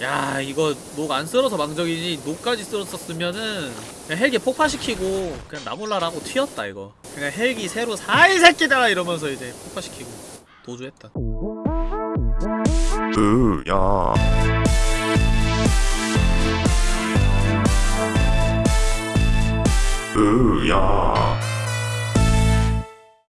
야 이거 녹안 쓸어서 망정이지 녹까지 쓸었었으면은 그냥 헬기 폭파시키고 그냥 나몰라라고 튀었다 이거. 그냥 헬기 새로 사 이 새끼다 이러면서 이제 폭파시키고 도주했다. 으야. 으야.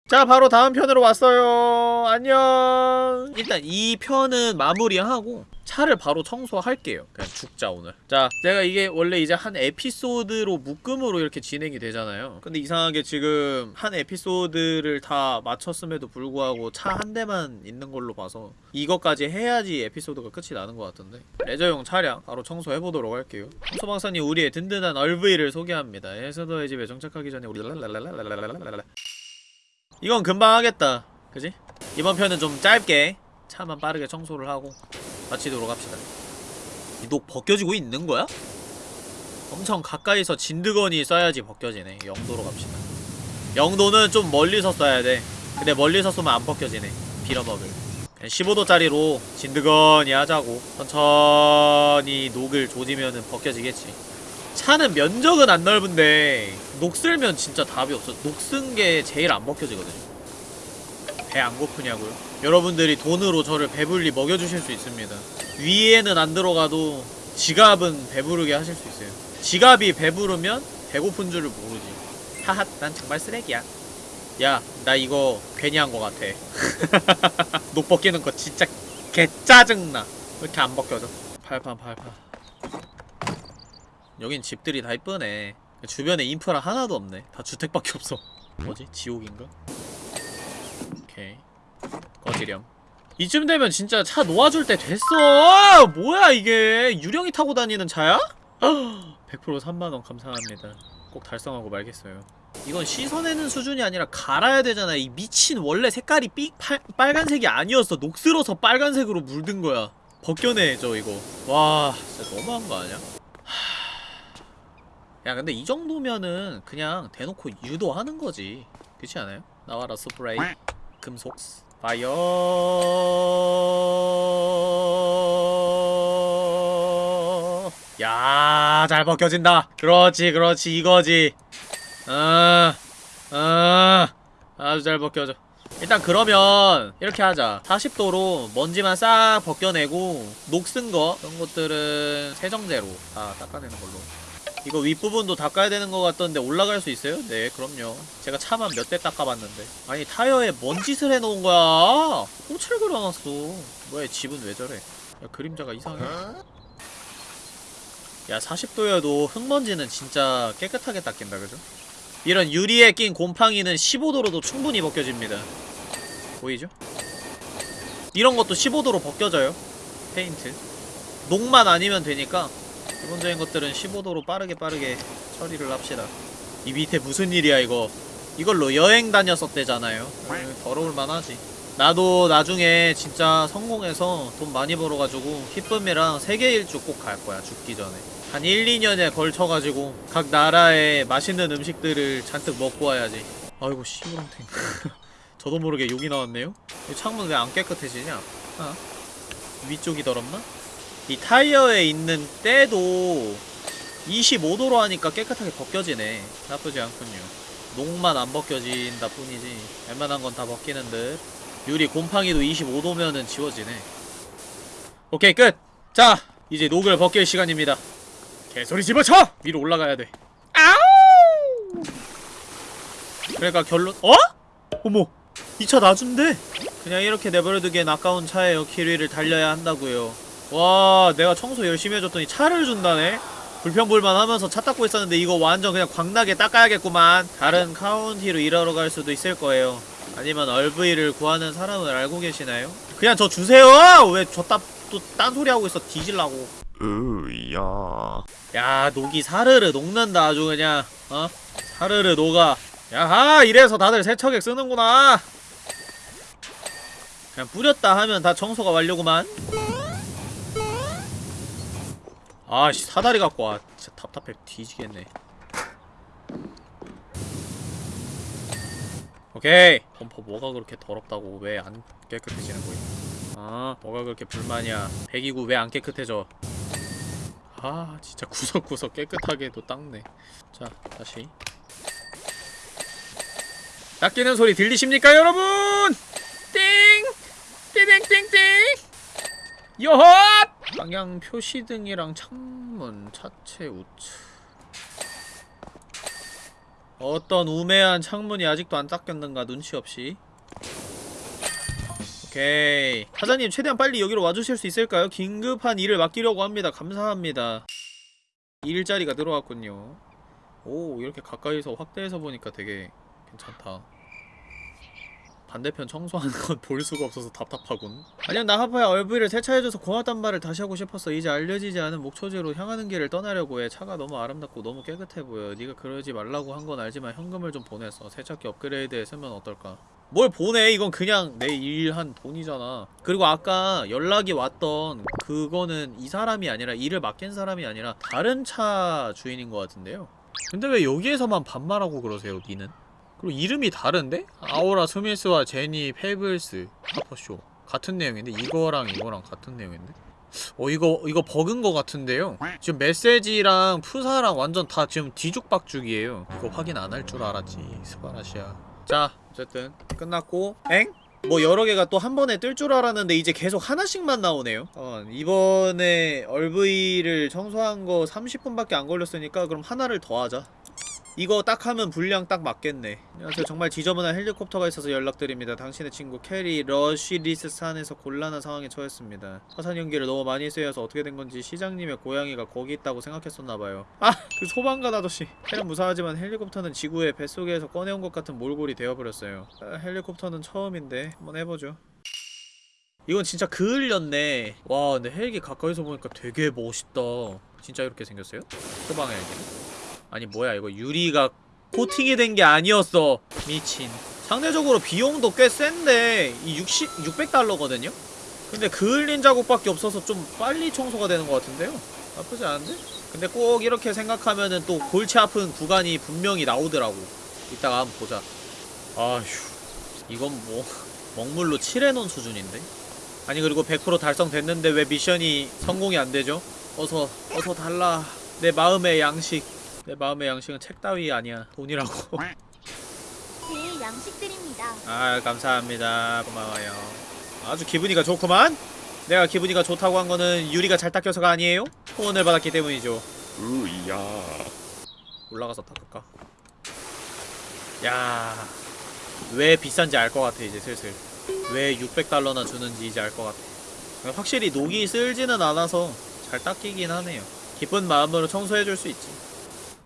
자 바로 다음 편으로 왔어요. 안녕. 일단 이 편은 마무리하고 차를 바로 청소할게요. 그냥 죽자 오늘. 자 제가 이게 원래 이제 한 에피소드로 묶음으로 이렇게 진행이 되잖아요. 근데 이상하게 지금 한 에피소드를 다 마쳤음에도 불구하고 차 한 대만 있는 걸로 봐서 이것까지 해야지 에피소드가 끝이 나는 것 같은데. 레저용 차량 바로 청소해보도록 할게요. 청소방사님 우리의 든든한 얼브이를 소개합니다. 에서더의 집에 정착하기 전에 우리 랄랄랄랄랄랄랄랄랄 이건 금방 하겠다 그지? 이번 편은 좀 짧게 차만 빠르게 청소를 하고 마치도록 합시다. 이 녹 벗겨지고 있는 거야? 엄청 가까이서 진드건이 쏴야지 벗겨지네. 영도로 갑시다. 영도는 좀 멀리서 쏴야 돼. 근데 멀리서 쏘면 안 벗겨지네. 빌어먹을. 그냥 15도짜리로 진드건이 하자고. 천천히 녹을 조지면은 벗겨지겠지. 차는 면적은 안 넓은데 녹 쓸면 진짜 답이 없어. 녹쓴게 제일 안 벗겨지거든요 배 안 고프냐고요? 여러분들이 돈으로 저를 배불리 먹여주실 수 있습니다. 위에는 안 들어가도 지갑은 배부르게 하실 수 있어요. 지갑이 배부르면 배고픈 줄을 모르지. 하하 난 정말 쓰레기야. 야 나 이거 괜히 한거 같아. 녹 벗기는 거 진짜 개 짜증나. 왜 이렇게 안 벗겨져. 팔판 팔판. 여긴 집들이 다 이쁘네. 주변에 인프라 하나도 없네. 다 주택밖에 없어. 뭐지? 지옥인가? 오케이. 꺼지렴. 이쯤 되면 진짜 차 놓아줄 때 됐어. 뭐야 이게? 유령이 타고 다니는 차야? 100% 3만원 감사합니다. 꼭 달성하고 말겠어요. 이건 씻어내는 수준이 아니라 갈아야 되잖아. 이 미친 원래 색깔이 삐, 팔, 빨간색이 아니었어. 녹슬어서 빨간색으로 물든 거야. 벗겨내죠 이거. 와 진짜 너무한 거 아니야? 야 근데 이 정도면은 그냥 대놓고 유도하는 거지. 그렇지 않아요? 나와라 스프레이 금속 파이어! 야 잘 벗겨진다. 그렇지 그렇지 이거지. 어, 어, 아주 잘 벗겨져. 일단 그러면 이렇게 하자. 40도로 먼지만 싹 벗겨내고 녹슨 거 그런 것들은 세정제로 다 닦아내는 걸로 이거 윗부분도 닦아야 되는 것 같던데 올라갈 수 있어요? 네 그럼요. 제가 차만 몇 대 닦아봤는데. 아니 타이어에 뭔 짓을 해놓은 거야? 꽃을 그려놨어. 뭐야 집은 왜 저래? 야 그림자가 이상해. 야 40도여도 흙먼지는 진짜 깨끗하게 닦인다 그죠? 이런 유리에 낀 곰팡이는 15도로도 충분히 벗겨집니다. 보이죠? 이런 것도 15도로 벗겨져요. 페인트. 녹만 아니면 되니까 기본적인 것들은 15도로 빠르게 빠르게 처리를 합시다. 이 밑에 무슨 일이야 이거? 이걸로 여행 다녔었대잖아요. 음, 더러울만 하지. 나도 나중에 진짜 성공해서 돈 많이 벌어가지고 히쁨이랑 세계 일주 꼭 갈 거야 죽기 전에. 한 1, 2년에 걸쳐가지고 각 나라의 맛있는 음식들을 잔뜩 먹고 와야지. 아이고 씨부렁탱. 저도 모르게 욕이 나왔네요? 이 창문 왜 안 깨끗해지냐? 아? 위쪽이 더럽나? 이 타이어에 있는 때도 25도로 하니까 깨끗하게 벗겨지네. 나쁘지 않군요. 녹만 안 벗겨진다 뿐이지 웬만한 건 다 벗기는 듯. 유리 곰팡이도 25도면은 지워지네. 오케이 끝! 자 이제 녹을 벗길 시간입니다. 개소리 집어쳐! 위로 올라가야 돼. 아우! 그러니까 결론 어? 어머 이차 놔준대? 그냥 이렇게 내버려두기엔 아까운 차에요. 키위를 달려야 한다고요 와 내가 청소 열심히 해줬더니 차를 준다네? 불평불만 하면서 차 닦고 있었는데 이거 완전 그냥 광나게 닦아야겠구만. 다른 카운티로 일하러 갈 수도 있을 거예요. 아니면 얼브이를 구하는 사람을 알고 계시나요? 그냥 저 주세요! 왜 저따 또 딴소리 하고 있어? 뒤질라고. 으야. 야 녹이 사르르 녹는다 아주 그냥. 어? 사르르 녹아. 야하 이래서 다들 세척액 쓰는구나. 그냥 뿌렸다 하면 다 청소가 완료구만 아씨 사다리 갖고 와. 진짜 답답해. 뒤지겠네. 오케이. 범퍼 뭐가 그렇게 더럽다고 왜 안 깨끗해지는 거임? 아 뭐가 그렇게 불만이야? 배기구 왜 안 깨끗해져? 아 진짜 구석구석 깨끗하게도 닦네. 자 다시. 닦이는 소리 들리십니까 여러분? 띵! 띠딩띵띵 여헛 방향 표시등이랑 창문 차체 우측. 어떤 우매한 창문이 아직도 안 닦였는가 눈치 없이. 오케이. 사장님 최대한 빨리 여기로 와주실 수 있을까요? 긴급한 일을 맡기려고 합니다. 감사합니다. 일자리가 들어왔군요. 오 이렇게 가까이서 확대해서 보니까 되게 괜찮다 반대편 청소하는 건 볼 수가 없어서 답답하군. 안녕 나하파야. 얼브이를 세차해줘서 고맙단 말을 다시 하고 싶었어. 이제 알려지지 않은 목초지로 향하는 길을 떠나려고 해. 차가 너무 아름답고 너무 깨끗해 보여. 네가 그러지 말라고 한 건 알지만 현금을 좀 보냈어. 세차기 업그레이드에 쓰면 어떨까? 뭘 보내? 이건 그냥 내 일한 돈이잖아. 그리고 아까 연락이 왔던 그거는 이 사람이 아니라 일을 맡긴 사람이 아니라 다른 차 주인인 것 같은데요. 근데 왜 여기에서만 반말하고 그러세요 니는? 그리고 이름이 다른데? 아오라 스미스와 제니 페이블스 하퍼쇼 같은 내용인데 이거랑 이거랑 같은 내용인데? 어 이거 이거 버그인 것 같은데요? 지금 메시지랑 프사랑 완전 다 지금 뒤죽박죽이에요 이거 확인 안 할 줄 알았지 素晴らしい 자 어쨌든 끝났고 엥? 뭐 여러 개가 또 한 번에 뜰 줄 알았는데 이제 계속 하나씩만 나오네요 어, 이번에 RV를 청소한 거 30분밖에 안 걸렸으니까 그럼 하나를 더 하자 이거 딱 하면 분량 딱 맞겠네. 안녕하세요. 정말 지저분한 헬리콥터가 있어서 연락드립니다. 당신의 친구 캐리 러쉬리스 산에서 곤란한 상황에 처했습니다. 화산 연기를 너무 많이 쐬여서 어떻게 된 건지 시장님의 고양이가 거기 있다고 생각했었나봐요. 아! 그 소방관 아저씨. 캐는 무사하지만 헬리콥터는 지구의 뱃속에서 꺼내온 것 같은 몰골이 되어버렸어요. 아, 헬리콥터는 처음인데 한번 해보죠. 이건 진짜 그을렸네. 와 근데 헬기 가까이서 보니까 되게 멋있다. 진짜 이렇게 생겼어요? 소방 헬기 아니 뭐야 이거 유리가 코팅이 된 게 아니었어 미친 상대적으로 비용도 꽤 센데 이 60, 600달러거든요? 근데 그을린 자국밖에 없어서 좀 빨리 청소가 되는 것 같은데요? 나쁘지 않은데? 근데 꼭 이렇게 생각하면은 또 골치 아픈 구간이 분명히 나오더라고 이따가 한번 보자 아휴 이건 뭐 먹물로 칠해놓은 수준인데? 아니 그리고 100% 달성됐는데 왜 미션이 성공이 안되죠? 어서 어서 달라 내 마음의 양식 내 마음의 양식은 책 따위 아니야. 돈이라고. 제 양식 드립니다. 아 감사합니다. 고마워요. 아주 기분이가 좋구만. 내가 기분이가 좋다고 한 거는 유리가 잘 닦여서가 아니에요? 후원을 받았기 때문이죠. 으야. 올라가서 닦을까? 야왜 비싼지 알 것 같아 이제 슬슬. 왜 600달러나 주는지 이제 알 것 같아. 확실히 녹이 쓸지는 않아서 잘 닦이긴 하네요. 기쁜 마음으로 청소해줄 수 있지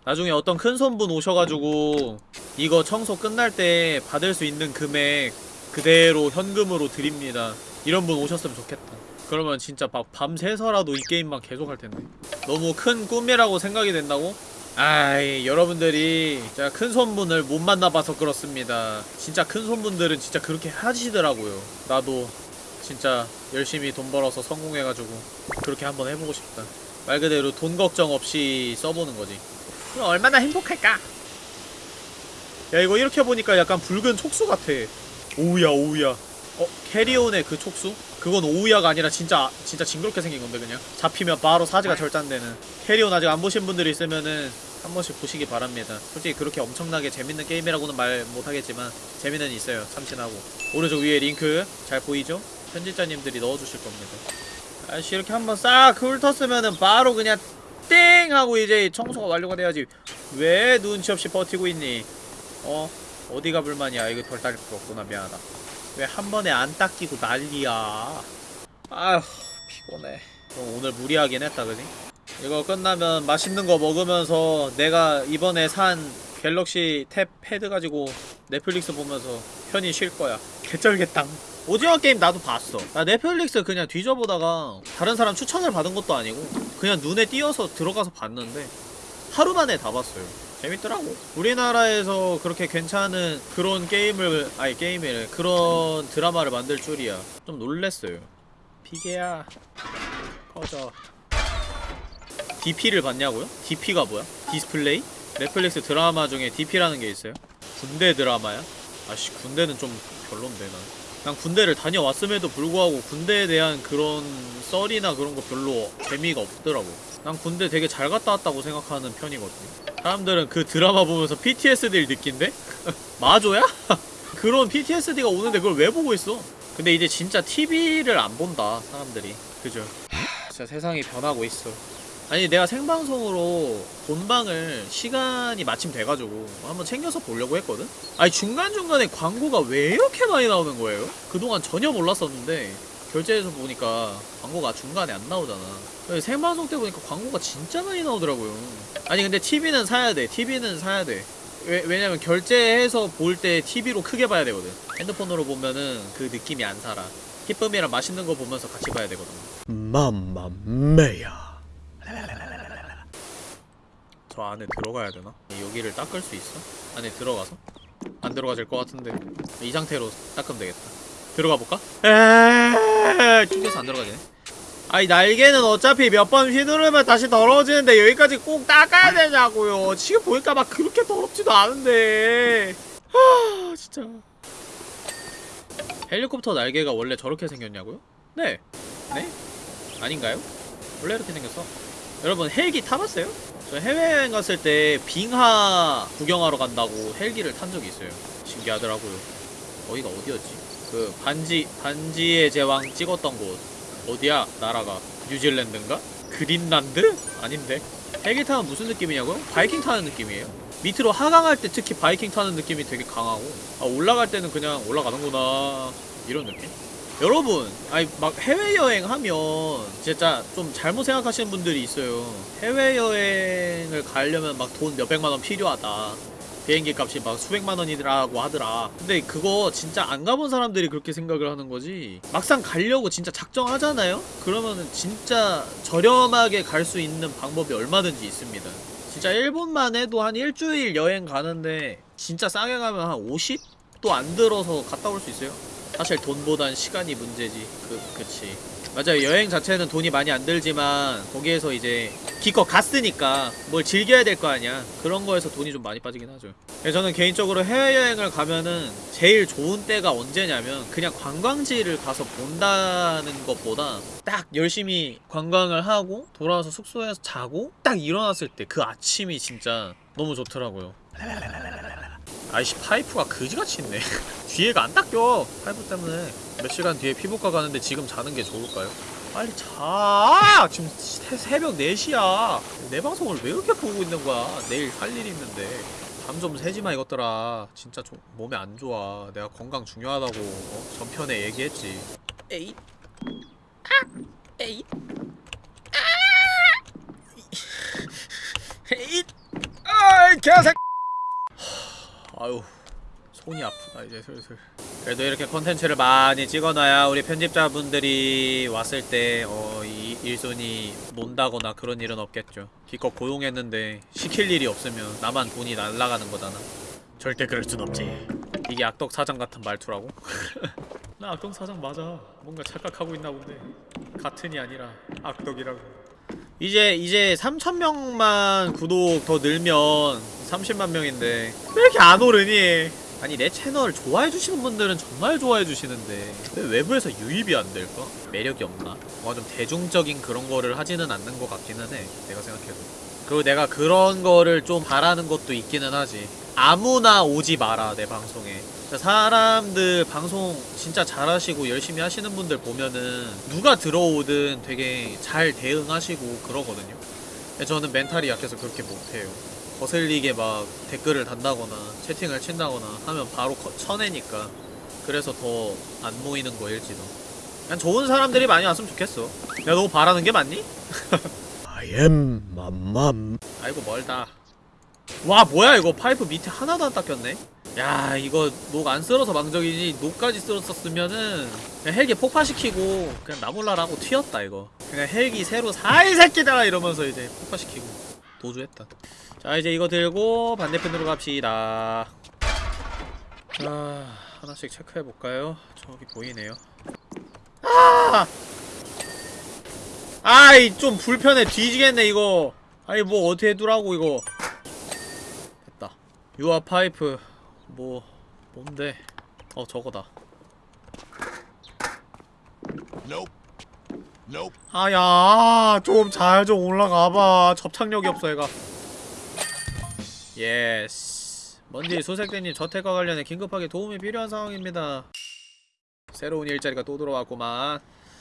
나중에 어떤 큰 손분 오셔가지고 이거 청소 끝날 때 받을 수 있는 금액 그대로 현금으로 드립니다. 이런 분 오셨으면 좋겠다. 그러면 진짜 막 밤새서라도 이 게임만 계속 할 텐데. 너무 큰 꿈이라고 생각이 된다고? 아이 여러분들이 진짜 큰 손분을 못 만나봐서 그렇습니다. 진짜 큰 손분들은 진짜 그렇게 하시더라고요. 나도 진짜 열심히 돈 벌어서 성공해가지고 그렇게 한번 해보고 싶다. 말 그대로 돈 걱정 없이 써보는 거지 얼마나 행복할까? 야 이거 이렇게 보니까 약간 붉은 촉수 같아. 오우야 오우야. 어? 캐리온의 그 촉수? 그건 오우야가 아니라 진짜 진짜 징그럽게 생긴 건데 그냥. 잡히면 바로 사지가 절단되는. 캐리온 아직 안 보신 분들 있으면은 한 번씩 보시기 바랍니다. 솔직히 그렇게 엄청나게 재밌는 게임이라고는 말 못하겠지만 재미는 있어요. 참신하고. 오른쪽 위에 링크 잘 보이죠? 편집자님들이 넣어주실 겁니다. 아씨 이렇게 한번 싹 훑었으면은 바로 그냥 땡! 하고 이제 청소가 완료가 돼야지. 왜 눈치 없이 버티고 있니? 어? 어디가 불만이야? 이거 덜 닦을 거 없구나. 미안하다. 왜 한 번에 안 닦이고 난리야? 아휴 피곤해. 그럼 오늘 무리하긴 했다 그지? 이거 끝나면 맛있는 거 먹으면서 내가 이번에 산 갤럭시 탭 패드 가지고 넷플릭스 보면서 편히 쉴 거야. 개쩔겠당. 오징어 게임 나도 봤어. 나 넷플릭스 그냥 뒤져보다가 다른 사람 추천을 받은 것도 아니고 그냥 눈에 띄어서 들어가서 봤는데 하루 만에 다 봤어요 재밌더라고 우리나라에서 그렇게 괜찮은 그런 게임을 아니 게임을 그런 드라마를 만들 줄이야 좀 놀랬어요 피게야 꺼져 DP를 봤냐고요? DP가 뭐야? 디스플레이? 넷플릭스 드라마 중에 DP라는 게 있어요? 군대 드라마야? 아씨 군대는 좀 별론데 난 난 군대를 다녀왔음에도 불구하고 군대에 대한 그런 썰이나 그런 거 별로 재미가 없더라고 난 군대 되게 잘 갔다 왔다고 생각하는 편이거든 사람들은 그 드라마 보면서 PTSD를 느낀대? 마조야? 그런 PTSD가 오는데 그걸 왜 보고 있어? 근데 이제 진짜 TV를 안 본다 사람들이 그죠 진짜 세상이 변하고 있어 아니 내가 생방송으로 본방을 시간이 마침 돼가지고 한번 챙겨서 보려고 했거든? 아니 중간중간에 광고가 왜 이렇게 많이 나오는 거예요? 그동안 전혀 몰랐었는데 결제해서 보니까 광고가 중간에 안 나오잖아. 생방송 때 보니까 광고가 진짜 많이 나오더라고요. 아니 근데 TV는 사야 돼. TV는 사야 돼. 왜, 왜냐면 결제해서 볼 때 TV로 크게 봐야 되거든. 핸드폰으로 보면은 그 느낌이 안 살아. 기쁨이랑 맛있는 거 보면서 같이 봐야 되거든. 맘마메야 저 안에 들어가야 되나? 여기를 닦을 수 있어? 안에 들어가서? 안 들어가질 것 같은데 이 상태로 닦으면 되겠다 들어가 볼까? 에에에에 튕겨서 안 들어가지네 아니 날개는 어차피 몇번 휘두르면 다시 더러워지는데 여기까지 꼭 닦아야 되냐고요 지금 보니까 막 그렇게 더럽지도 않은데 아 진짜 헬리콥터 날개가 원래 저렇게 생겼냐고요? 아닌가요? 원래 이렇게 생겼어 여러분 헬기 타봤어요? 저 해외여행 갔을 때 빙하 구경하러 간다고 헬기를 탄 적이 있어요 신기하더라고요 거기가 어디였지? 그 반지 반지의 제왕 찍었던 곳 어디야 나라가 뉴질랜드인가? 그린란드? 아닌데 헬기 타면 무슨 느낌이냐고요? 바이킹 타는 느낌이에요 밑으로 하강할 때 특히 바이킹 타는 느낌이 되게 강하고 아 올라갈 때는 그냥 올라가는구나 이런 느낌? 여러분 아니 막 해외여행 하면 진짜 좀 잘못 생각하시는 분들이 있어요. 해외여행을 가려면 막 돈 몇백만원 필요하다. 비행기 값이 막 수백만 원이라고 하더라. 근데 그거 진짜 안 가본 사람들이 그렇게 생각을 하는 거지. 막상 가려고 진짜 작정하잖아요? 그러면은 진짜 저렴하게 갈 수 있는 방법이 얼마든지 있습니다. 진짜 일본만 해도 한 일주일 여행 가는데 진짜 싸게 가면 한 50도 안 들어서 갔다 올 수 있어요 사실 돈보단 시간이 문제지. 그, 그치. 맞아요. 여행 자체는 돈이 많이 안 들지만 거기에서 이제 기껏 갔으니까 뭘 즐겨야 될 거 아니야. 그런 거에서 돈이 좀 많이 빠지긴 하죠. 그래서 저는 개인적으로 해외여행을 가면은 제일 좋은 때가 언제냐면 그냥 관광지를 가서 본다는 것보다 딱 열심히 관광을 하고 돌아와서 숙소에서 자고 딱 일어났을 때 그 아침이 진짜 너무 좋더라고요 아이씨 파이프가 그지같이 있네. 뒤에가 안 닦여. 파이프 때문에. 몇 시간 뒤에 피부과 가는데 지금 자는 게 좋을까요? 빨리 자. 지금 새, 새벽 4시야. 내 방송을 왜 이렇게 보고 있는 거야? 내일 할 일이 있는데. 잠 좀 새지마 이것들아. 진짜 좀 몸에 안 좋아. 내가 건강 중요하다고 어? 전편에 얘기했지. 에잇. 아 에잇. 아! 에잇. 아이 개새끼 아유 손이 아프다 이제 슬슬. 그래도 이렇게 컨텐츠를 많이 찍어놔야 우리 편집자분들이 왔을 때 어, 이 일손이 논다거나 그런 일은 없겠죠. 기껏 고용했는데 시킬 일이 없으면 나만 돈이 날라가는 거잖아. 절대 그럴 순 없지. 이게 악덕 사장 같은 말투라고? 나 악덕 사장 맞아. 뭔가 착각하고 있나 본데. 같은이 아니라 악덕이라고. 이제 이제 3천명만 구독 더 늘면 30만 명인데 왜 이렇게 안 오르니? 아니 내 채널 좋아해주시는 분들은 정말 좋아해주시는데 왜 외부에서 유입이 안 될까? 매력이 없나? 뭔가 좀 대중적인 그런 거를 하지는 않는 것 같기는 해 내가 생각해도 그리고 내가 그런 거를 좀 바라는 것도 있기는 하지 아무나 오지 마라 내 방송에 사람들 방송 진짜 잘하시고 열심히 하시는 분들 보면은 누가 들어오든 되게 잘 대응하시고 그러거든요 저는 멘탈이 약해서 그렇게 못해요 거슬리게 막 댓글을 단다거나 채팅을 친다거나 하면 바로 커- 쳐내니까 그래서 더 안 모이는 거일지도. 그냥 좋은 사람들이 많이 왔으면 좋겠어. 내가 너무 바라는 게 맞니? I am 맘맘. 아이고 멀다. 와 뭐야 이거. 파이프 밑에 하나도 안 닦였네. 야 이거 녹 안 슬어서 망정이지 녹까지 슬었었으면은 그냥 헬기 폭파시키고 그냥 나몰라라고 튀었다 이거. 그냥 헬기 새로 사 이 새끼다 이러면서 이제 폭파시키고 도주했다 자 이제 이거 들고 반대편으로 갑시다. 자 하나씩 체크해볼까요? 저기 보이네요. 아! 아이 좀 불편해. 뒤지겠네 이거. 아니 뭐 어떻게 해두라고 이거. 됐다. 유아 파이프. 뭐 뭔데? 어 저거다. 아야 좀 잘좀 올라가봐. 접착력이 없어 얘가 yes 먼지 수색대님 저택과 관련해 긴급하게 도움이 필요한 상황입니다. 새로운 일자리가 또 들어왔구만.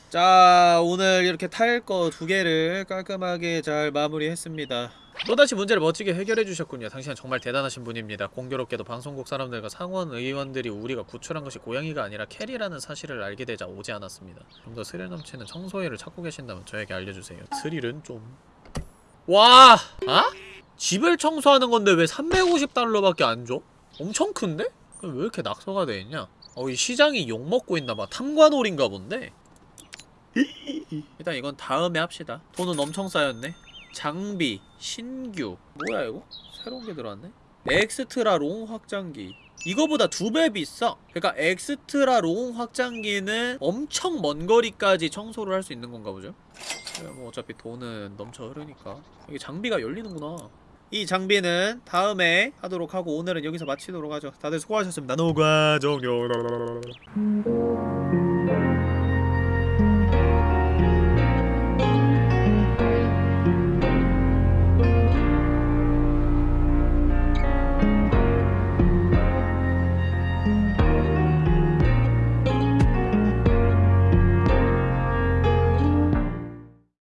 자 오늘 이렇게 탈 거 두 개를 깔끔하게 잘 마무리했습니다. 또다시 문제를 멋지게 해결해 주셨군요. 당신은 정말 대단하신 분입니다. 공교롭게도 방송국 사람들과 상원 의원들이 우리가 구출한 것이 고양이가 아니라 캐리라는 사실을 알게 되자 오지 않았습니다. 좀 더 스릴 넘치는 청소회를 찾고 계신다면 저에게 알려주세요. 스릴은 좀... 와! 아? 집을 청소하는 건데 왜 350달러밖에 안 줘? 엄청 큰데? 그럼 왜 이렇게 낙서가 돼 있냐? 어, 이 시장이 욕먹고 있나봐. 탐관오리인가 본데? 일단 이건 다음에 합시다. 돈은 엄청 쌓였네. 장비, 신규. 뭐야, 이거? 새로운 게 들어왔네? extra long 확장기. 이거보다 두 배 비싸. 그러니까 extra long 확장기는 엄청 먼 거리까지 청소를 할 수 있는 건가 보죠? 네, 뭐 어차피 돈은 넘쳐 흐르니까. 이게 장비가 열리는구나. 이 장비는 다음에 하도록 하고 오늘은 여기서 마치도록 하죠. 다들 수고하셨습니다. 노과 종료.